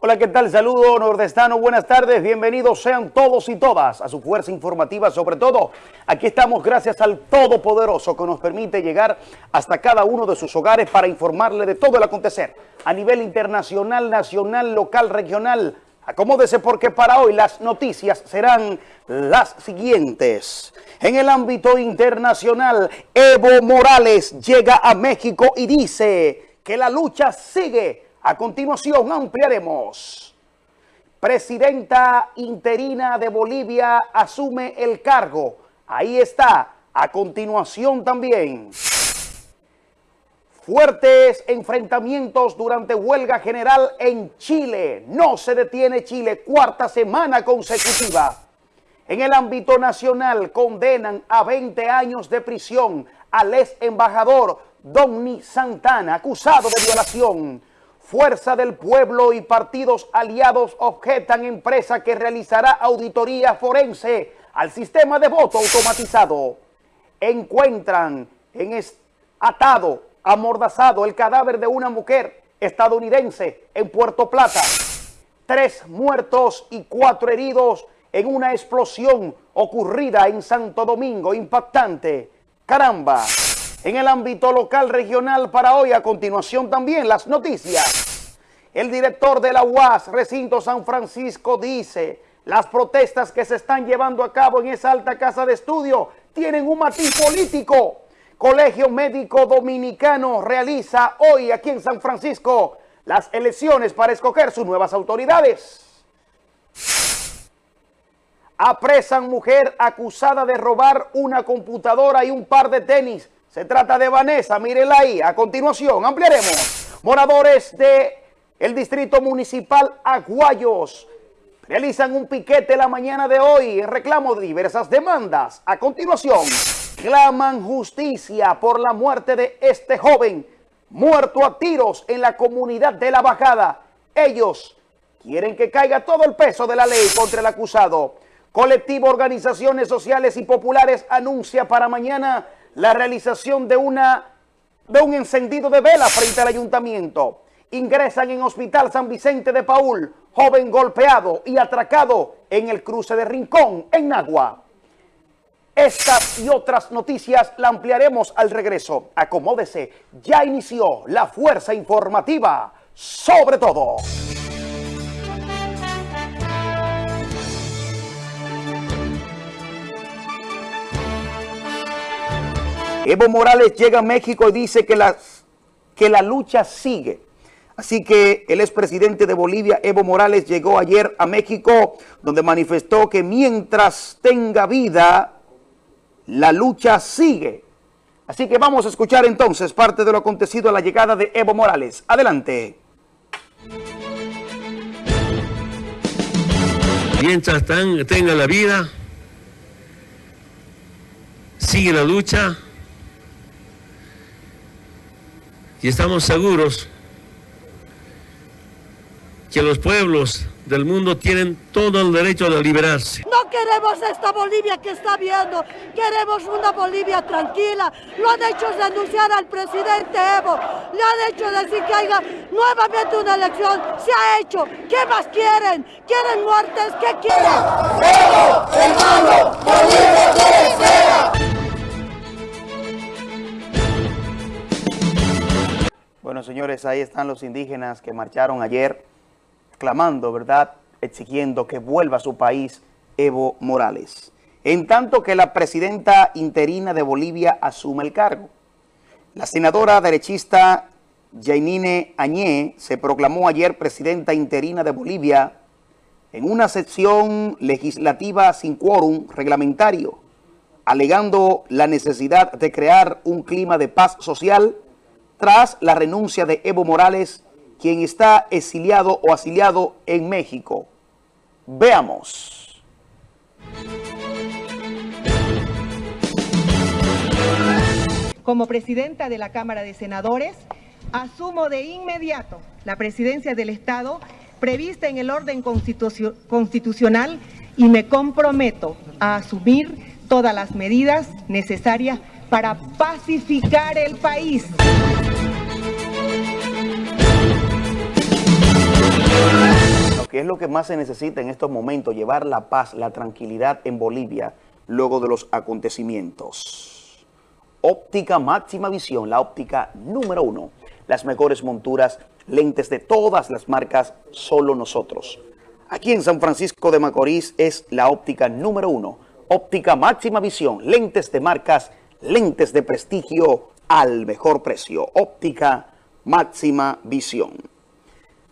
Hola, ¿qué tal? Saludo nordestano, buenas tardes, bienvenidos sean todos y todas a su fuerza informativa, sobre todo aquí estamos gracias al Todopoderoso que nos permite llegar hasta cada uno de sus hogares para informarle de todo el acontecer a nivel internacional, nacional, local, regional. Acomódese porque para hoy las noticias serán las siguientes. En el ámbito internacional, Evo Morales llega a México y dice que la lucha sigue a continuación ampliaremos. Presidenta interina de Bolivia asume el cargo. Ahí está. A continuación también. Fuertes enfrentamientos durante huelga general en Chile. No se detiene Chile. Cuarta semana consecutiva. En el ámbito nacional condenan a 20 años de prisión al ex embajador Donny Santana, acusado de violación Fuerza del Pueblo y partidos aliados objetan empresa que realizará auditoría forense al sistema de voto automatizado. Encuentran en atado, amordazado, el cadáver de una mujer estadounidense en Puerto Plata. Tres muertos y cuatro heridos en una explosión ocurrida en Santo Domingo. Impactante. Caramba en el ámbito local regional para hoy. A continuación también las noticias. El director de la UAS, Recinto San Francisco, dice las protestas que se están llevando a cabo en esa alta casa de estudio tienen un matiz político. Colegio Médico Dominicano realiza hoy aquí en San Francisco las elecciones para escoger sus nuevas autoridades. Apresan mujer acusada de robar una computadora y un par de tenis se trata de Vanessa, mírenla ahí. A continuación, ampliaremos. Moradores de el Distrito Municipal Aguayos realizan un piquete la mañana de hoy en reclamo de diversas demandas. A continuación, claman justicia por la muerte de este joven muerto a tiros en la comunidad de La Bajada. Ellos quieren que caiga todo el peso de la ley contra el acusado. Colectivo Organizaciones Sociales y Populares anuncia para mañana la realización de, una, de un encendido de vela frente al ayuntamiento. Ingresan en Hospital San Vicente de Paul, joven golpeado y atracado en el cruce de Rincón, en Nagua. Estas y otras noticias la ampliaremos al regreso. Acomódese, ya inició la fuerza informativa sobre todo. Evo Morales llega a México y dice que la, que la lucha sigue. Así que el expresidente de Bolivia, Evo Morales, llegó ayer a México, donde manifestó que mientras tenga vida, la lucha sigue. Así que vamos a escuchar entonces parte de lo acontecido a la llegada de Evo Morales. Adelante. Mientras tenga la vida, sigue la lucha y estamos seguros que los pueblos del mundo tienen todo el derecho de liberarse. No queremos esta Bolivia que está viendo, queremos una Bolivia tranquila. Lo han hecho denunciar al presidente Evo, le han hecho decir que haya nuevamente una elección. Se ha hecho. ¿Qué más quieren? ¿Quieren muertes? ¿Qué quieren? Evo, hermano, Bolivia quiere Bueno, señores, ahí están los indígenas que marcharon ayer clamando, ¿verdad?, exigiendo que vuelva a su país Evo Morales. En tanto que la presidenta interina de Bolivia asume el cargo. La senadora derechista Jainine Añé se proclamó ayer presidenta interina de Bolivia en una sesión legislativa sin quórum reglamentario, alegando la necesidad de crear un clima de paz social tras la renuncia de Evo Morales, quien está exiliado o asiliado en México. Veamos. Como presidenta de la Cámara de Senadores, asumo de inmediato la presidencia del Estado prevista en el orden constitucional y me comprometo a asumir todas las medidas necesarias para pacificar el país. Es lo que más se necesita en estos momentos, llevar la paz, la tranquilidad en Bolivia luego de los acontecimientos. Óptica máxima visión, la óptica número uno. Las mejores monturas, lentes de todas las marcas, solo nosotros. Aquí en San Francisco de Macorís es la óptica número uno. Óptica máxima visión, lentes de marcas, lentes de prestigio al mejor precio. Óptica máxima visión.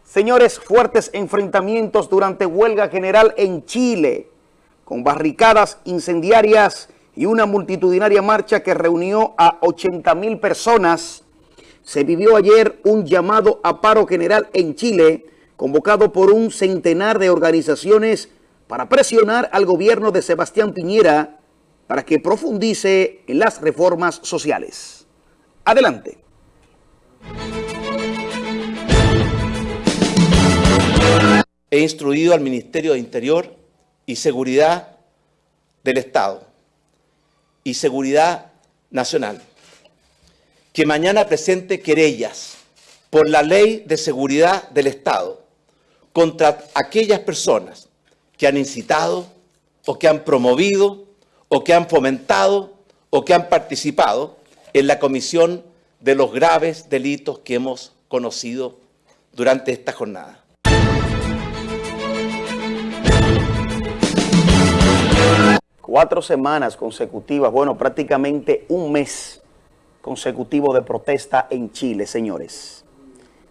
Señores, fuertes enfrentamientos durante huelga general en Chile, con barricadas incendiarias y una multitudinaria marcha que reunió a 80 mil personas. Se vivió ayer un llamado a paro general en Chile, convocado por un centenar de organizaciones para presionar al gobierno de Sebastián Piñera para que profundice en las reformas sociales. Adelante. He instruido al Ministerio de Interior y Seguridad del Estado y Seguridad Nacional que mañana presente querellas por la Ley de Seguridad del Estado contra aquellas personas que han incitado o que han promovido o que han fomentado o que han participado en la comisión de los graves delitos que hemos conocido durante esta jornada. Cuatro semanas consecutivas, bueno, prácticamente un mes consecutivo de protesta en Chile, señores.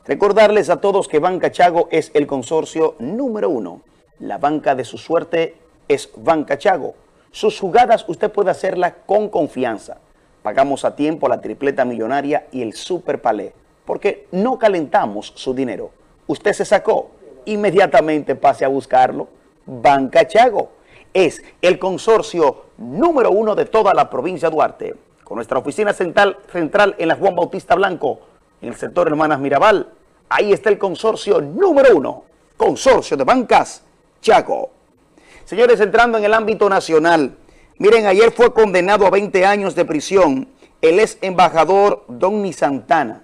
Recordarles a todos que Banca Chago es el consorcio número uno. La banca de su suerte es Banca Chago. Sus jugadas usted puede hacerlas con confianza. Pagamos a tiempo la tripleta millonaria y el super palé, porque no calentamos su dinero. Usted se sacó, inmediatamente pase a buscarlo. Banca Chago es el consorcio número uno de toda la provincia de Duarte, con nuestra oficina central, central en la Juan Bautista Blanco, en el sector Hermanas Mirabal. Ahí está el consorcio número uno, consorcio de bancas Chago. Señores, entrando en el ámbito nacional, miren, ayer fue condenado a 20 años de prisión el ex embajador Donny Santana.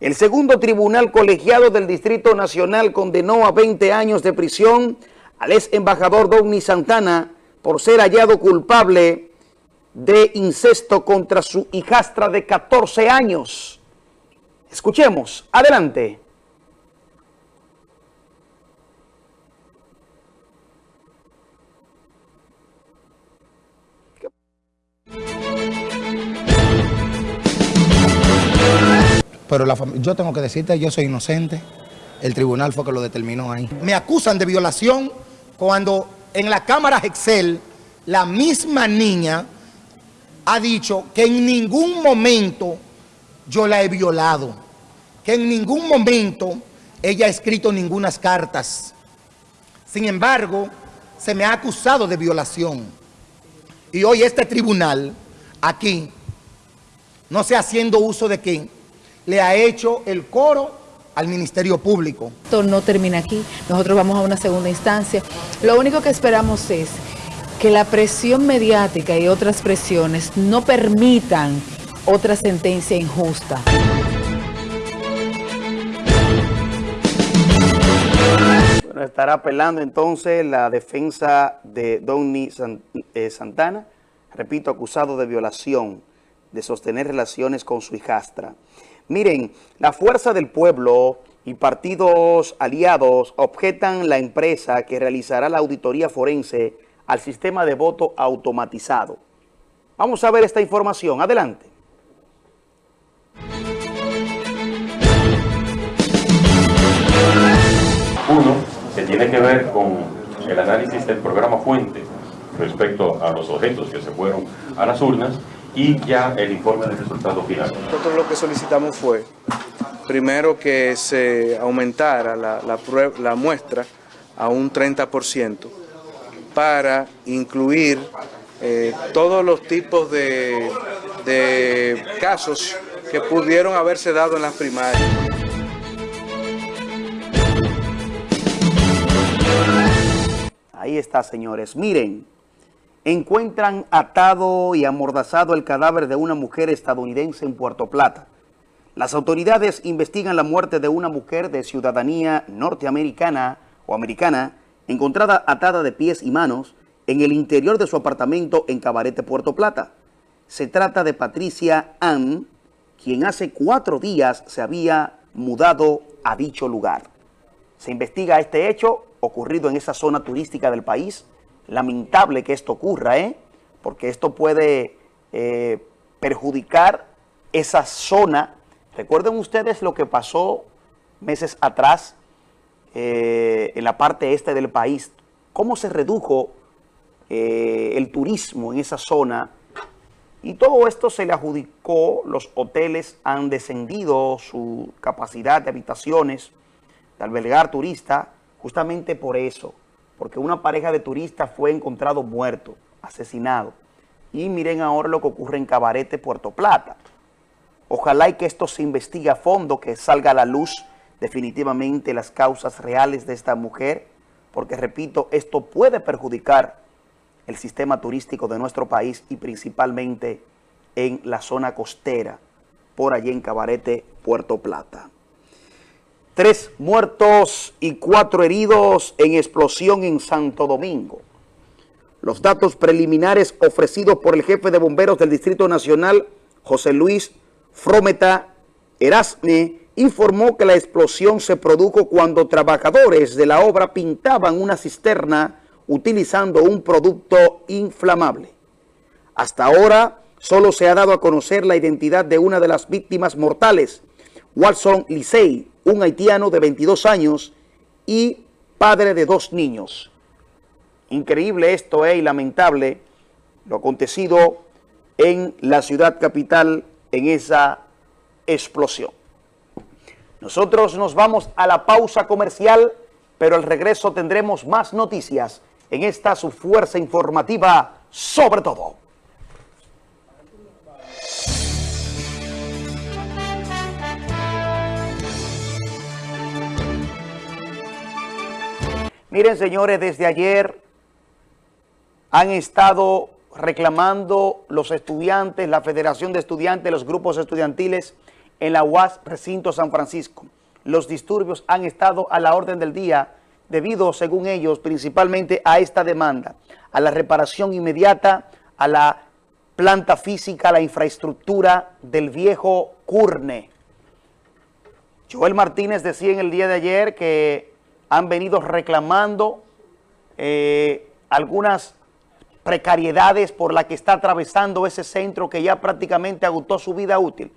El segundo tribunal colegiado del Distrito Nacional condenó a 20 años de prisión al ex embajador Donny Santana por ser hallado culpable de incesto contra su hijastra de 14 años. Escuchemos, adelante. Pero yo tengo que decirte, yo soy inocente. El tribunal fue que lo determinó ahí. Me acusan de violación cuando en la cámara Excel la misma niña ha dicho que en ningún momento yo la he violado, que en ningún momento ella ha escrito ninguna cartas. Sin embargo, se me ha acusado de violación. Y hoy este tribunal, aquí, no sé haciendo uso de qué, le ha hecho el coro al Ministerio Público. Esto no termina aquí, nosotros vamos a una segunda instancia. Lo único que esperamos es que la presión mediática y otras presiones no permitan otra sentencia injusta. Bueno, estará apelando entonces la defensa de Donny eh, Santana, repito, acusado de violación, de sostener relaciones con su hijastra. Miren, la Fuerza del Pueblo y partidos aliados objetan la empresa que realizará la auditoría forense al sistema de voto automatizado. Vamos a ver esta información. Adelante. Uno, que tiene que ver con el análisis del programa fuente respecto a los objetos que se fueron a las urnas y ya el informe del resultado final. Nosotros lo que solicitamos fue, primero que se aumentara la, la muestra a un 30% para incluir eh, todos los tipos de, de casos que pudieron haberse dado en las primarias. Ahí está, señores. Miren, encuentran atado y amordazado el cadáver de una mujer estadounidense en Puerto Plata. Las autoridades investigan la muerte de una mujer de ciudadanía norteamericana o americana, encontrada atada de pies y manos en el interior de su apartamento en Cabarete, Puerto Plata. Se trata de Patricia Ann, quien hace cuatro días se había mudado a dicho lugar. Se investiga este hecho ocurrido en esa zona turística del país. Lamentable que esto ocurra, ¿eh? porque esto puede eh, perjudicar esa zona. Recuerden ustedes lo que pasó meses atrás eh, en la parte este del país, cómo se redujo eh, el turismo en esa zona y todo esto se le adjudicó, los hoteles han descendido su capacidad de habitaciones, de albergar turistas, justamente por eso, porque una pareja de turistas fue encontrado muerto, asesinado. Y miren ahora lo que ocurre en Cabarete, Puerto Plata. Ojalá y que esto se investigue a fondo, que salga a la luz definitivamente las causas reales de esta mujer, porque repito, esto puede perjudicar el sistema turístico de nuestro país y principalmente en la zona costera, por allí en Cabarete, Puerto Plata. Tres muertos y cuatro heridos en explosión en Santo Domingo. Los datos preliminares ofrecidos por el jefe de bomberos del Distrito Nacional, José Luis Frometa Erasme, informó que la explosión se produjo cuando trabajadores de la obra pintaban una cisterna utilizando un producto inflamable. Hasta ahora solo se ha dado a conocer la identidad de una de las víctimas mortales, Watson Licey, un haitiano de 22 años y padre de dos niños. Increíble esto es eh, y lamentable lo acontecido en la ciudad capital en esa explosión. Nosotros nos vamos a la pausa comercial, pero al regreso tendremos más noticias en esta su fuerza informativa sobre todo. Miren, señores, desde ayer han estado reclamando los estudiantes, la Federación de Estudiantes, los grupos estudiantiles en la UAS Recinto San Francisco. Los disturbios han estado a la orden del día debido, según ellos, principalmente a esta demanda, a la reparación inmediata, a la planta física, a la infraestructura del viejo Curne. Joel Martínez decía en el día de ayer que han venido reclamando eh, algunas precariedades por las que está atravesando ese centro que ya prácticamente agotó su vida útil.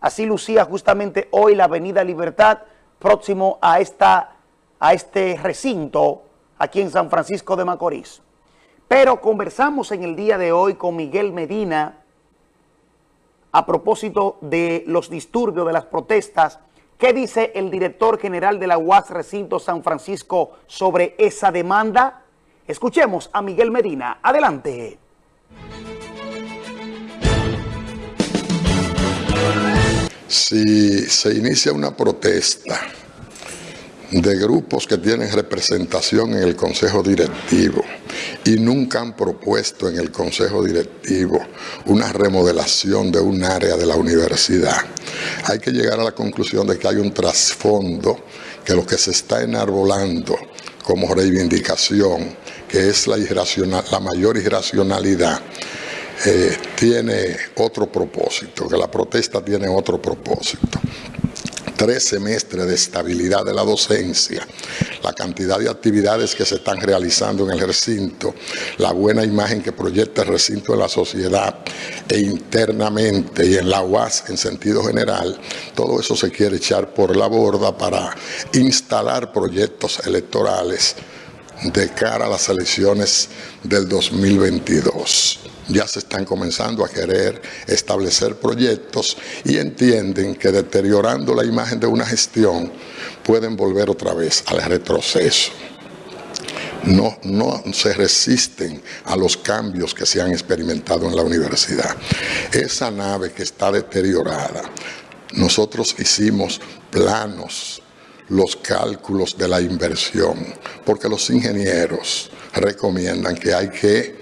Así lucía justamente hoy la Avenida Libertad, próximo a esta a este recinto aquí en San Francisco de Macorís. Pero conversamos en el día de hoy con Miguel Medina a propósito de los disturbios, de las protestas. ¿Qué dice el director general de la UAS Recinto San Francisco sobre esa demanda? Escuchemos a Miguel Medina. Adelante. Si se inicia una protesta de grupos que tienen representación en el Consejo Directivo y nunca han propuesto en el Consejo Directivo una remodelación de un área de la universidad. Hay que llegar a la conclusión de que hay un trasfondo que lo que se está enarbolando como reivindicación, que es la, la mayor irracionalidad, eh, tiene otro propósito, que la protesta tiene otro propósito tres semestres de estabilidad de la docencia, la cantidad de actividades que se están realizando en el recinto, la buena imagen que proyecta el recinto en la sociedad e internamente y en la UAS en sentido general, todo eso se quiere echar por la borda para instalar proyectos electorales de cara a las elecciones del 2022 ya se están comenzando a querer establecer proyectos y entienden que deteriorando la imagen de una gestión pueden volver otra vez al retroceso. No, no se resisten a los cambios que se han experimentado en la universidad. Esa nave que está deteriorada, nosotros hicimos planos, los cálculos de la inversión, porque los ingenieros recomiendan que hay que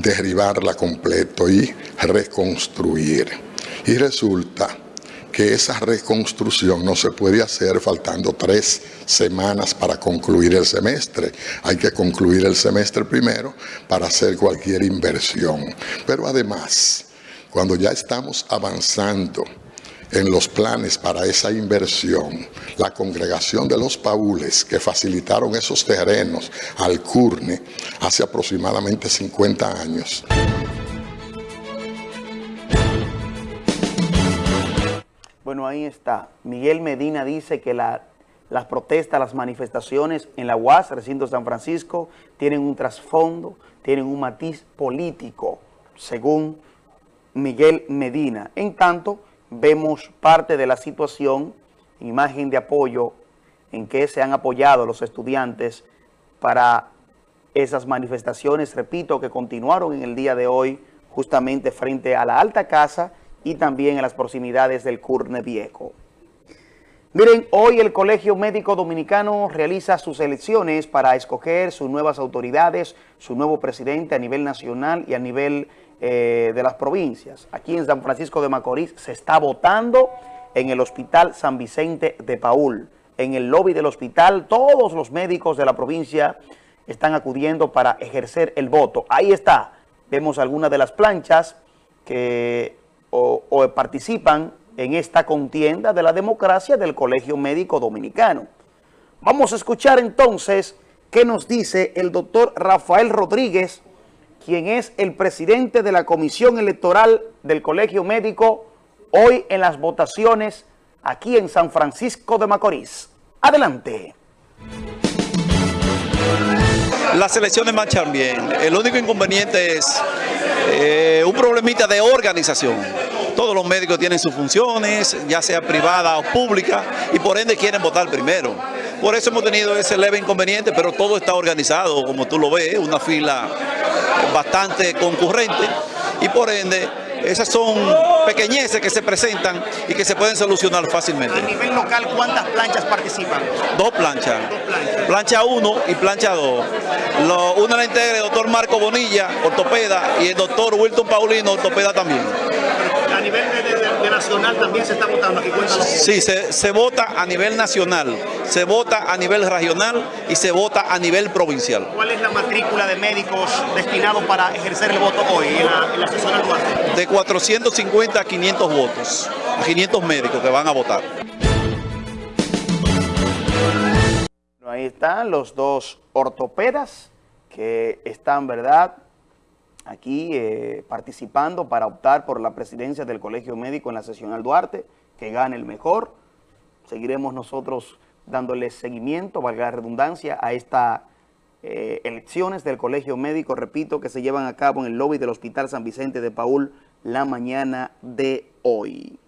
derribarla completo y reconstruir. Y resulta que esa reconstrucción no se puede hacer faltando tres semanas para concluir el semestre. Hay que concluir el semestre primero para hacer cualquier inversión. Pero además, cuando ya estamos avanzando en los planes para esa inversión, la congregación de los paules que facilitaron esos terrenos al CURNE hace aproximadamente 50 años. Bueno, ahí está. Miguel Medina dice que las protestas, las manifestaciones en la UAS, recinto San Francisco, tienen un trasfondo, tienen un matiz político, según Miguel Medina. En tanto, vemos parte de la situación, imagen de apoyo en que se han apoyado los estudiantes para esas manifestaciones, repito, que continuaron en el día de hoy justamente frente a la Alta Casa y también en las proximidades del Curne Viejo. Miren, hoy el Colegio Médico Dominicano realiza sus elecciones para escoger sus nuevas autoridades, su nuevo presidente a nivel nacional y a nivel eh, de las provincias. Aquí en San Francisco de Macorís se está votando en el Hospital San Vicente de Paul. En el lobby del hospital, todos los médicos de la provincia están acudiendo para ejercer el voto. Ahí está. Vemos algunas de las planchas que participan en esta contienda de la democracia del Colegio Médico Dominicano. Vamos a escuchar entonces qué nos dice el doctor Rafael Rodríguez, quien es el presidente de la Comisión Electoral del Colegio Médico, hoy en las votaciones aquí en San Francisco de Macorís. Adelante. Las elecciones marchan bien. El único inconveniente es eh, un problemita de organización. Todos los médicos tienen sus funciones, ya sea privada o pública, y por ende quieren votar primero. Por eso hemos tenido ese leve inconveniente, pero todo está organizado, como tú lo ves, una fila bastante concurrente, y por ende esas son pequeñeces que se presentan y que se pueden solucionar fácilmente. A nivel local, ¿cuántas planchas participan? Dos planchas. Plancha 1 y plancha 2. Una la integra el doctor Marco Bonilla, ortopeda, y el doctor Wilton Paulino, ortopeda también. A nivel de, nacional también se está votando aquí. Sí, se, se vota a nivel nacional, se vota a nivel regional y se vota a nivel provincial. ¿Cuál es la matrícula de médicos destinados para ejercer el voto hoy en la, en la Duarte? De 450 a 500 votos, a 500 médicos que van a votar. Ahí están los dos ortopedas que están, ¿verdad?, aquí eh, participando para optar por la presidencia del Colegio Médico en la sesión al Duarte, que gane el mejor. Seguiremos nosotros dándole seguimiento, valga la redundancia, a estas eh, elecciones del Colegio Médico, repito, que se llevan a cabo en el lobby del Hospital San Vicente de Paul la mañana de hoy.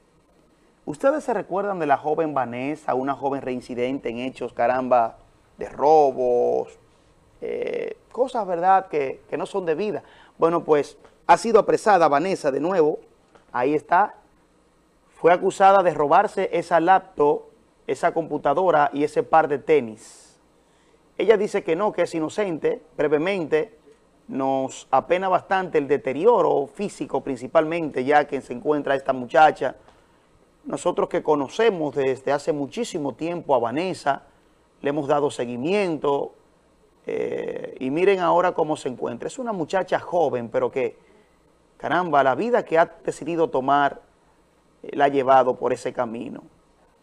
¿Ustedes se recuerdan de la joven Vanessa, una joven reincidente en hechos, caramba, de robos, eh, cosas, verdad, que, que no son debidas? Bueno, pues ha sido apresada Vanessa de nuevo, ahí está, fue acusada de robarse esa laptop, esa computadora y ese par de tenis. Ella dice que no, que es inocente, brevemente, nos apena bastante el deterioro físico principalmente, ya que se encuentra esta muchacha. Nosotros que conocemos desde hace muchísimo tiempo a Vanessa, le hemos dado seguimiento, eh, y miren ahora cómo se encuentra. Es una muchacha joven, pero que, caramba, la vida que ha decidido tomar eh, la ha llevado por ese camino.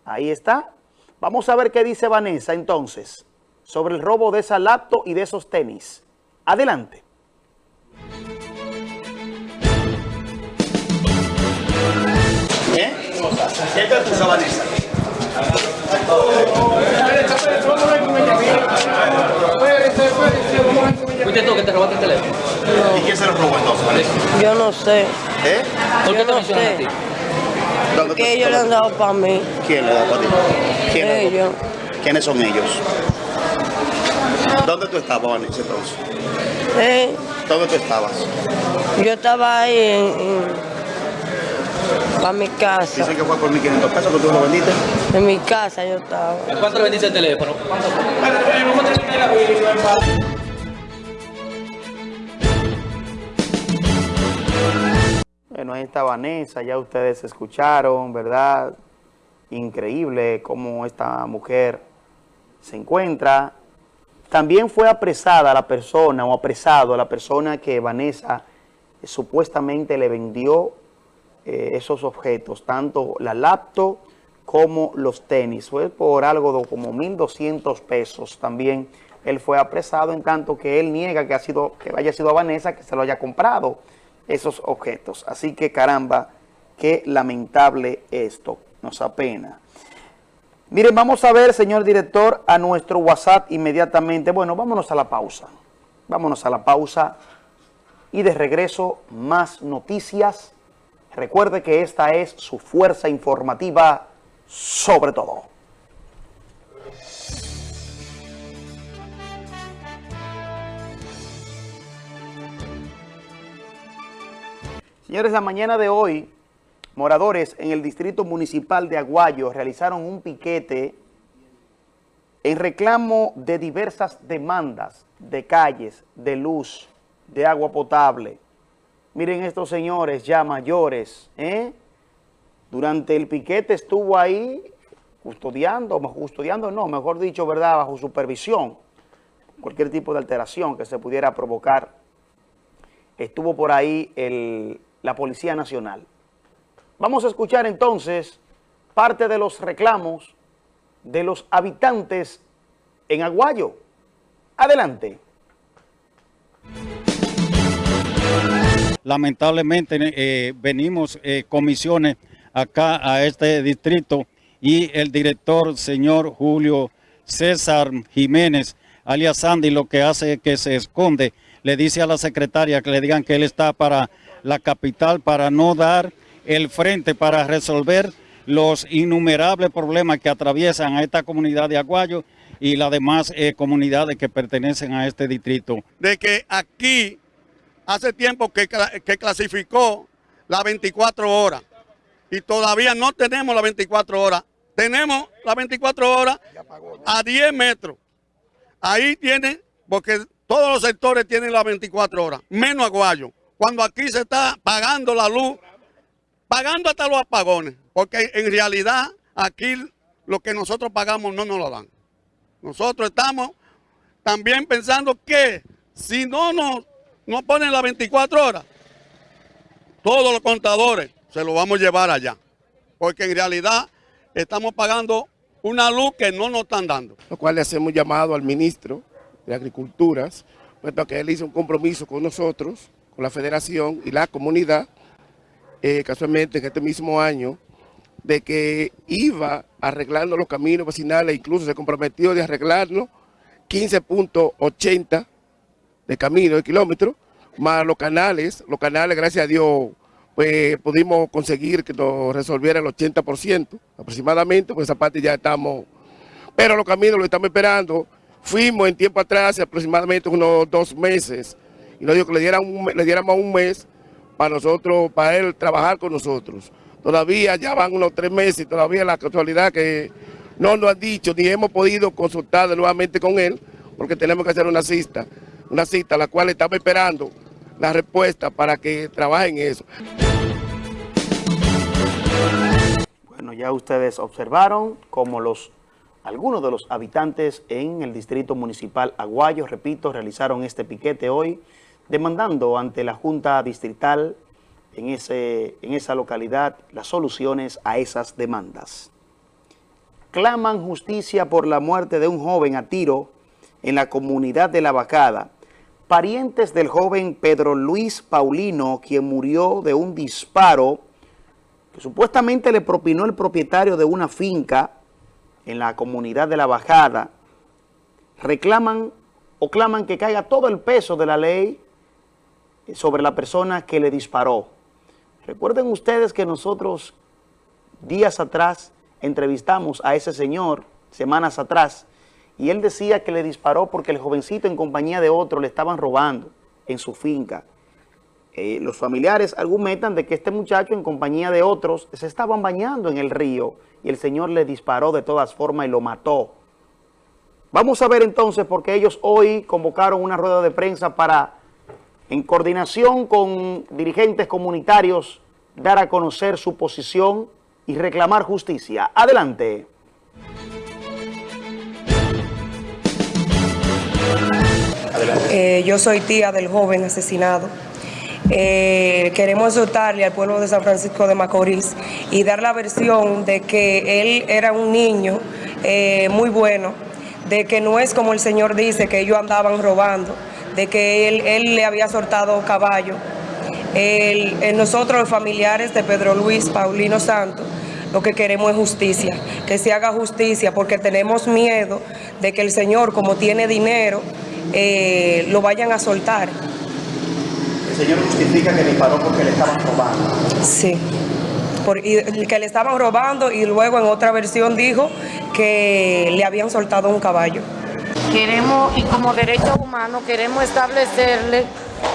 Ahí está. Vamos a ver qué dice Vanessa entonces sobre el robo de esa laptop y de esos tenis. Adelante. ¿Eh? ¿Qué te puso Vanessa? ¿Fuiste tú que te robaste el teléfono? ¿Y quién se lo robó entonces, Vanessa? Yo no sé. ¿Eh? ¿Por qué Yo te no mencionan a sé. ti? Porque ellos le han dado para mí. ¿Quién le da para ti? ¿Quién? Ellos. ¿Quiénes son ellos? ¿Dónde tú estabas, Vanessa, entonces? Eh, ¿Dónde tú estabas? yo estaba ahí en, para mi casa. Dicen que fue por 1.500 pesos que tú lo vendiste. En mi casa yo estaba. ¿A cuánto le vendiste el teléfono? Bueno, ahí está Vanessa, ya ustedes escucharon, ¿verdad? Increíble cómo esta mujer se encuentra. También fue apresada la persona o apresado la persona que Vanessa supuestamente le vendió eh, esos objetos, tanto la laptop como los tenis. Fue por algo de como 1.200 pesos también. Él fue apresado en tanto que él niega que, ha sido, que haya sido a Vanessa que se lo haya comprado esos objetos. Así que caramba, qué lamentable esto, nos apena. Miren, vamos a ver, señor director, a nuestro WhatsApp inmediatamente. Bueno, vámonos a la pausa. Vámonos a la pausa y de regreso más noticias. Recuerde que esta es su fuerza informativa sobre todo. Señores, la mañana de hoy, moradores en el Distrito Municipal de Aguayo realizaron un piquete en reclamo de diversas demandas de calles, de luz, de agua potable. Miren estos señores ya mayores, ¿eh? Durante el piquete estuvo ahí custodiando, custodiando no, mejor dicho, ¿verdad?, bajo supervisión, cualquier tipo de alteración que se pudiera provocar. Estuvo por ahí el, la Policía Nacional. Vamos a escuchar entonces parte de los reclamos de los habitantes en Aguayo. Adelante. Lamentablemente eh, venimos eh, comisiones acá a este distrito y el director, señor Julio César Jiménez, alias Sandy, lo que hace es que se esconde, le dice a la secretaria que le digan que él está para la capital para no dar el frente para resolver los innumerables problemas que atraviesan a esta comunidad de Aguayo y las demás eh, comunidades que pertenecen a este distrito. De que aquí hace tiempo que, que clasificó las 24 horas y todavía no tenemos las 24 horas. Tenemos las 24 horas a 10 metros. Ahí tienen, porque todos los sectores tienen las 24 horas, menos Aguayo cuando aquí se está pagando la luz, pagando hasta los apagones, porque en realidad aquí lo que nosotros pagamos no nos lo dan. Nosotros estamos también pensando que si no nos, nos ponen las 24 horas, todos los contadores se lo vamos a llevar allá, porque en realidad estamos pagando una luz que no nos están dando. Lo cual le hacemos llamado al ministro de Agriculturas, puesto que él hizo un compromiso con nosotros con la federación y la comunidad, eh, casualmente en este mismo año, de que iba arreglando los caminos vecinales, incluso se comprometió de arreglarlo 15.80 de camino, de kilómetros, más los canales, los canales, gracias a Dios, pues pudimos conseguir que nos resolviera el 80% aproximadamente, pues esa parte ya estamos, pero los caminos lo estamos esperando, fuimos en tiempo atrás, aproximadamente unos dos meses, y nos dijo que le, dieran le diéramos un mes para nosotros, para él trabajar con nosotros. Todavía ya van unos tres meses y todavía la casualidad que no nos han dicho ni hemos podido consultar nuevamente con él porque tenemos que hacer una cita, una cita la cual estamos esperando la respuesta para que trabajen eso. Bueno, ya ustedes observaron cómo los algunos de los habitantes en el distrito municipal Aguayo, repito, realizaron este piquete hoy demandando ante la Junta Distrital en, ese, en esa localidad las soluciones a esas demandas. Claman justicia por la muerte de un joven a tiro en la comunidad de La Vacada. Parientes del joven Pedro Luis Paulino, quien murió de un disparo que supuestamente le propinó el propietario de una finca en la comunidad de La Bajada, reclaman o claman que caiga todo el peso de la ley sobre la persona que le disparó. Recuerden ustedes que nosotros días atrás entrevistamos a ese señor, semanas atrás, y él decía que le disparó porque el jovencito en compañía de otro le estaban robando en su finca. Eh, los familiares argumentan de que este muchacho en compañía de otros se estaban bañando en el río y el señor le disparó de todas formas y lo mató. Vamos a ver entonces porque ellos hoy convocaron una rueda de prensa para en coordinación con dirigentes comunitarios, dar a conocer su posición y reclamar justicia. Adelante. Eh, yo soy tía del joven asesinado. Eh, queremos exhortarle al pueblo de San Francisco de Macorís y dar la versión de que él era un niño eh, muy bueno, de que no es como el Señor dice, que ellos andaban robando, de que él, él le había soltado caballo. El, nosotros, los familiares de Pedro Luis Paulino Santos, lo que queremos es justicia, que se haga justicia, porque tenemos miedo de que el Señor, como tiene dinero, eh, lo vayan a soltar. El Señor justifica que disparó porque le estaban robando. Sí, que le estaban robando y luego en otra versión dijo que le habían soltado un caballo. Queremos, y como derecho humano, queremos establecerle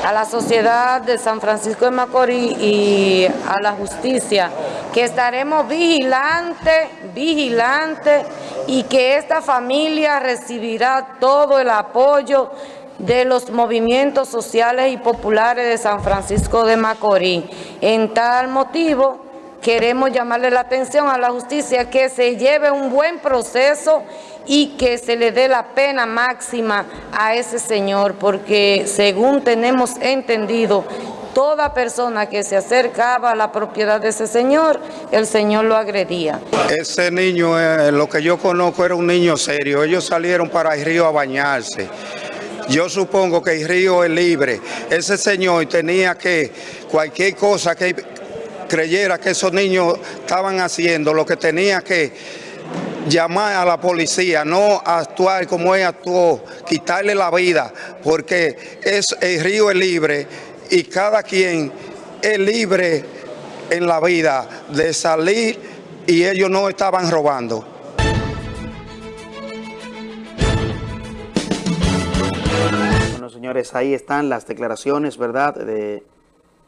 a la sociedad de San Francisco de Macorís y a la justicia que estaremos vigilantes, vigilantes y que esta familia recibirá todo el apoyo de los movimientos sociales y populares de San Francisco de Macorís. En tal motivo, queremos llamarle la atención a la justicia que se lleve un buen proceso y que se le dé la pena máxima a ese señor, porque según tenemos entendido, toda persona que se acercaba a la propiedad de ese señor, el señor lo agredía. Ese niño, eh, lo que yo conozco, era un niño serio. Ellos salieron para el río a bañarse. Yo supongo que el río es libre. Ese señor tenía que, cualquier cosa que creyera que esos niños estaban haciendo, lo que tenía que llamar a la policía, no actuar como él actuó, quitarle la vida, porque es, el río es libre y cada quien es libre en la vida de salir y ellos no estaban robando. Bueno, señores, ahí están las declaraciones, ¿verdad?, de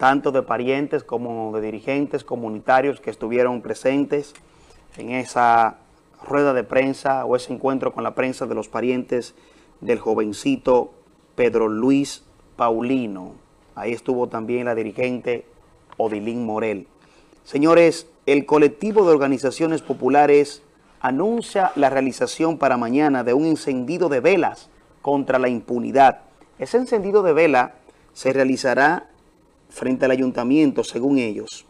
tanto de parientes como de dirigentes comunitarios que estuvieron presentes en esa rueda de prensa o ese encuentro con la prensa de los parientes del jovencito Pedro Luis Paulino. Ahí estuvo también la dirigente Odilín Morel. Señores, el colectivo de organizaciones populares anuncia la realización para mañana de un encendido de velas contra la impunidad. Ese encendido de vela se realizará frente al ayuntamiento, según ellos.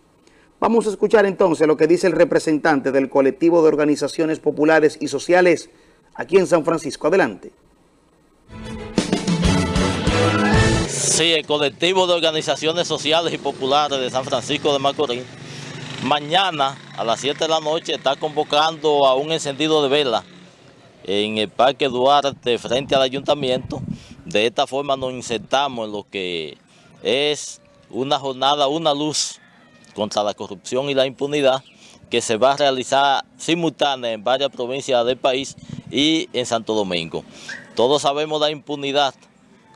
Vamos a escuchar entonces lo que dice el representante del colectivo de organizaciones populares y sociales aquí en San Francisco. Adelante. Sí, el colectivo de organizaciones sociales y populares de San Francisco de Macorís, mañana a las 7 de la noche está convocando a un encendido de vela en el Parque Duarte frente al ayuntamiento. De esta forma nos insertamos en lo que es una jornada, una luz contra la corrupción y la impunidad que se va a realizar simultánea en varias provincias del país y en Santo Domingo. Todos sabemos la impunidad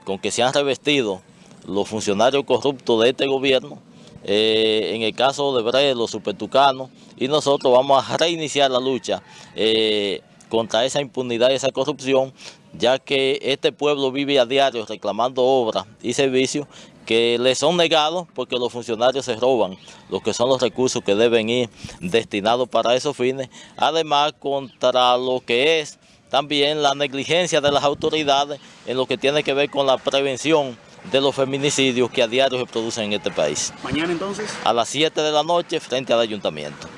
con que se han revestido los funcionarios corruptos de este gobierno, eh, en el caso de Bre, los supertucanos, y nosotros vamos a reiniciar la lucha eh, contra esa impunidad y esa corrupción, ya que este pueblo vive a diario reclamando obras y servicios que le son negados porque los funcionarios se roban los que son los recursos que deben ir destinados para esos fines, además contra lo que es también la negligencia de las autoridades en lo que tiene que ver con la prevención de los feminicidios que a diario se producen en este país. ¿Mañana entonces? A las 7 de la noche frente al ayuntamiento.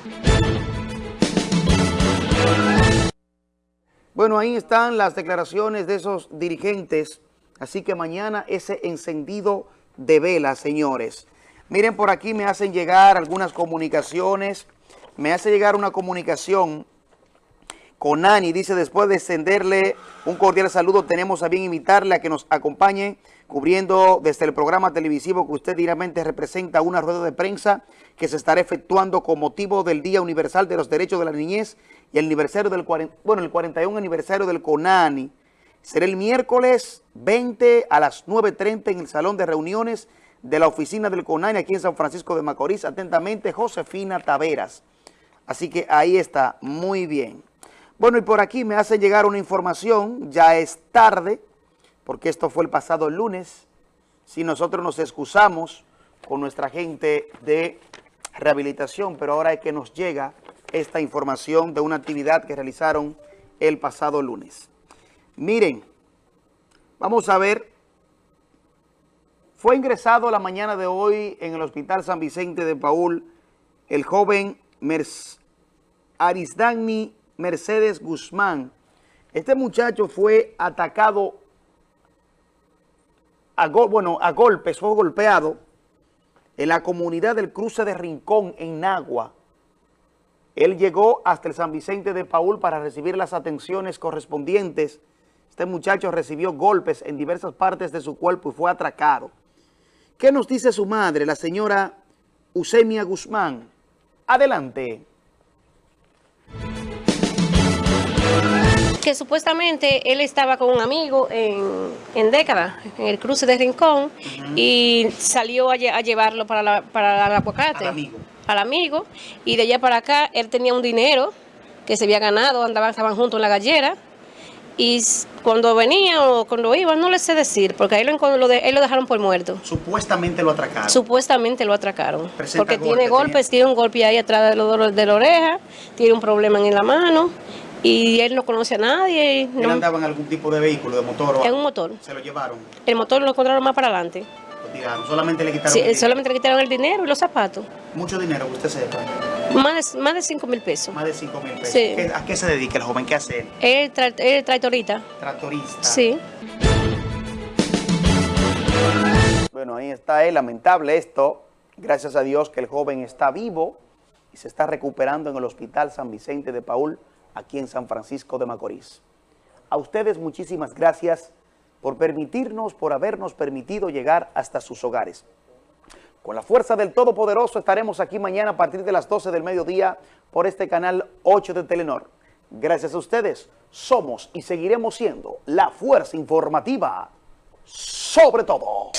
Bueno, ahí están las declaraciones de esos dirigentes, así que mañana ese encendido de vela, señores. Miren, por aquí me hacen llegar algunas comunicaciones. Me hace llegar una comunicación con Ani. Dice, después de extenderle un cordial saludo, tenemos a bien invitarle a que nos acompañe cubriendo desde el programa televisivo que usted directamente representa una rueda de prensa que se estará efectuando con motivo del Día Universal de los Derechos de la Niñez y el aniversario del bueno, el 41 aniversario del CONANI. Será el miércoles 20 a las 9.30 en el Salón de Reuniones de la Oficina del CONANI aquí en San Francisco de Macorís. Atentamente, Josefina Taveras. Así que ahí está, muy bien. Bueno, y por aquí me hacen llegar una información, ya es tarde, porque esto fue el pasado lunes. Si nosotros nos excusamos con nuestra gente de rehabilitación, pero ahora es que nos llega esta información de una actividad que realizaron el pasado lunes. Miren, vamos a ver, fue ingresado la mañana de hoy en el Hospital San Vicente de Paul el joven Mercedes Mercedes Guzmán. Este muchacho fue atacado a, bueno, a golpes, fue golpeado en la comunidad del cruce de Rincón, en Nagua. Él llegó hasta el San Vicente de Paul para recibir las atenciones correspondientes. Este muchacho recibió golpes en diversas partes de su cuerpo y fue atracado. ¿Qué nos dice su madre, la señora Eusemia Guzmán? Adelante. que supuestamente él estaba con un amigo en, en década, en el cruce de Rincón, y salió a, llevarlo para, la, para el aguacate. Al amigo. Al amigo. Y de allá para acá, él tenía un dinero que se había ganado, andaban, estaban juntos en la gallera. Y cuando venía o cuando iba, no le sé decir, porque ahí lo, lo, él lo dejaron por muerto. Supuestamente lo atracaron. Supuestamente lo atracaron. Porque tiene golpes, tiene... un golpe ahí atrás de, de la oreja, tiene un problema en la mano y él no conoce a nadie. ¿Él no... andaba en algún tipo de vehículo, de motor? O en un motor. ¿Se lo llevaron? El motor lo encontraron más para adelante. Lo tiraron, solamente le quitaron Sí, el solamente le quitaron el dinero y los zapatos. ¿Mucho dinero que usted sepa? Más de, más de 5 mil pesos. Más de 5 mil pesos. Sí. ¿A qué se dedica el joven? ¿Qué hace él? Él, tra tractorista. Tractorista. Sí. Bueno, ahí está, es lamentable esto. Gracias a Dios que el joven está vivo y se está recuperando en el Hospital San Vicente de Paul aquí en San Francisco de Macorís. A ustedes muchísimas gracias por permitirnos, por habernos permitido llegar hasta sus hogares. Con la fuerza del Todopoderoso estaremos aquí mañana a partir de las 12 del mediodía por este canal 8 de Telenor. Gracias a ustedes, somos y seguiremos siendo la fuerza informativa sobre todo.